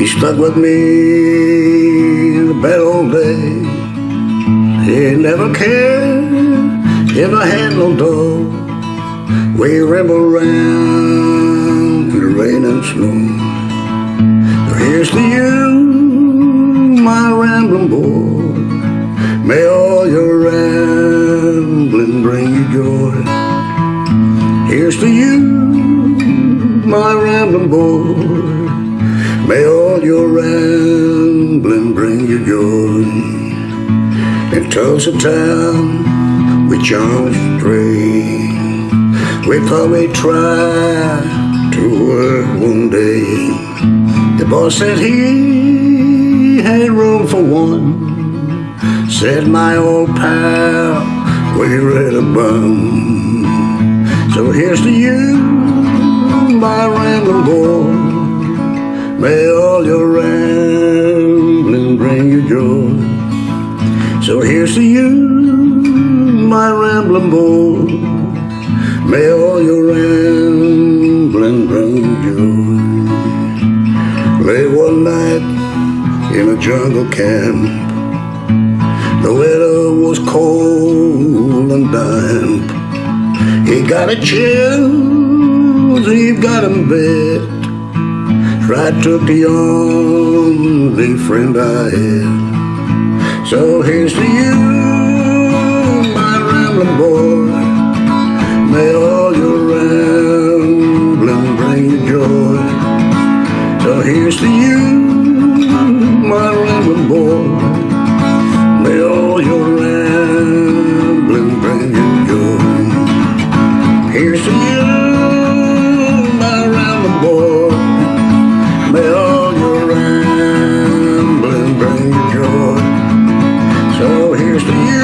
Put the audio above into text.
He stuck with me in the bad old days. He never cared if I had no dough. We rambled around through the rain and snow. Here's to you, my rambling boy. May all your rambling bring you joy. Here's to you, my rambling boy. May all your rambling bring you joy. In Tulsa town, we charged stray. We we'd try to work one day. The boss said he had room for one. Said my old pal, we read a bum. So here's to you, my rambling boy. May all your rambling bring you joy. So here's to you, my rambling boy. May all your rambling bring you joy. Late one night in a jungle camp, the weather was cold and damp. He got a chill, he got him bed. Tried took the only friend I had. So here's to you, my rambling boy. May all your rambling bring you joy. So here's to you, my rambling boy. You,